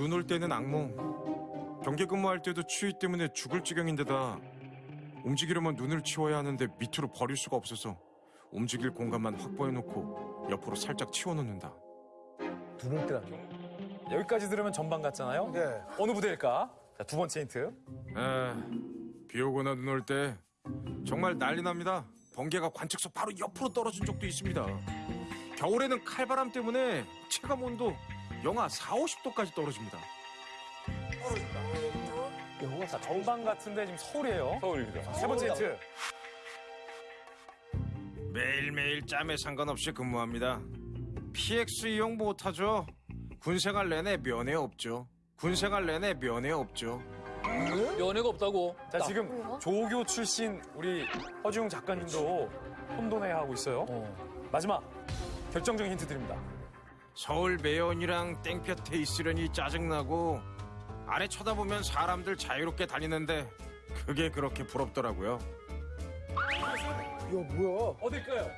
눈 올 때는 악몽. 경계 근무할 때도 추위 때문에 죽을 지경인데다 움직이려면 눈을 치워야 하는데 밑으로 버릴 수가 없어서 움직일 공간만 확보해 놓고 옆으로 살짝 치워 놓는다. 눈 올 때라뇨? 여기까지 들으면 전방 같잖아요. 네. 어느 부대일까? 자, 두 번째 힌트. 에, 비 오거나 눈 올 때 정말 난리 납니다. 번개가 관측소 바로 옆으로 떨어진 적도 있습니다. 겨울에는 칼바람 때문에 체감 온도 영하 4, 50도까지 떨어집니다. 자, 전방 같은데 지금 서울이에요. 서울입니다. 세 번째 힌트. 매일매일 짬에 상관없이 근무합니다. PX 이용 못하죠. 군생활 내내 면회 없죠. 군생활 내내 면회 없죠. 연애가 없다고. 자, 지금 조교 출신 우리 허지웅 작가님도 혼돈해 하고 있어요. 마지막 결정적인 힌트 드립니다. 서울 매연이랑 땡볕에 있으려니 짜증나고 아래 쳐다보면 사람들 자유롭게 다니는데 그게 그렇게 부럽더라고요. 이거 뭐야? 어딜까요?